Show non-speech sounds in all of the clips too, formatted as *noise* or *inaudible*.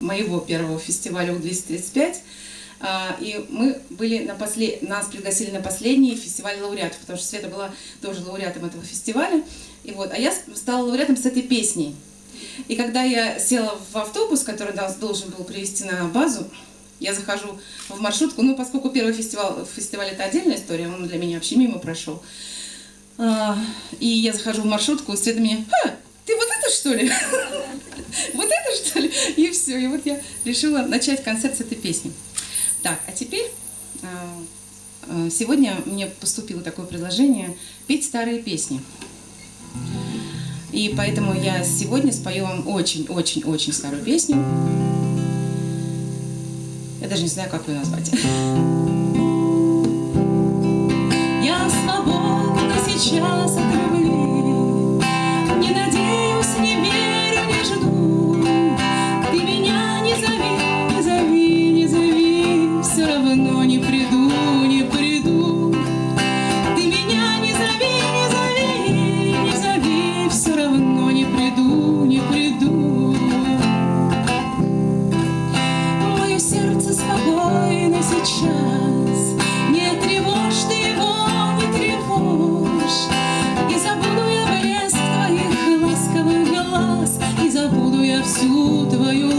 моего первого фестиваля У-235. А, и мы были на послед... нас пригласили на последний фестиваль лауреатов, потому что Света была тоже лауреатом этого фестиваля. И вот, а я стала лауреатом с этой песней. И когда я села в автобус, который нас должен был привести на базу, я захожу в маршрутку, ну, поскольку первый фестиваль, фестиваль это отдельная история, он для меня вообще мимо прошел. А, и я захожу в маршрутку, Света мне, ты вот это что ли? *laughs* Вот это что ли? И все, и вот я решила начать концерт с этой песни. Так, а теперь а, а, сегодня мне поступило такое предложение петь старые песни. И поэтому я сегодня спою вам очень-очень-очень старую песню. Я даже не знаю, как ее назвать. *laughs* сейчас, не тревожь ты его, не тревожь. И забуду я блеск твоих ласковых глаз, и забуду я всю твою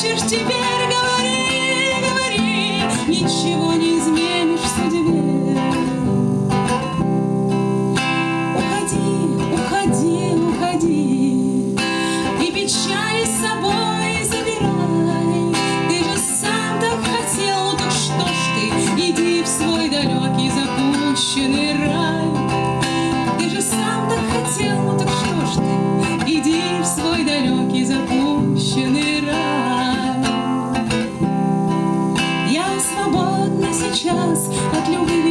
хочешь теперь, говори, говори, ничего не изменишь в судьбе. Уходи, уходи, уходи, и печали с собой забирай. Ты же сам так хотел, так что ж ты, иди в свой далекий запущенный рай. Ты же сам так хотел, так что ж ты, иди в свой далекий запущенный рай. час от любви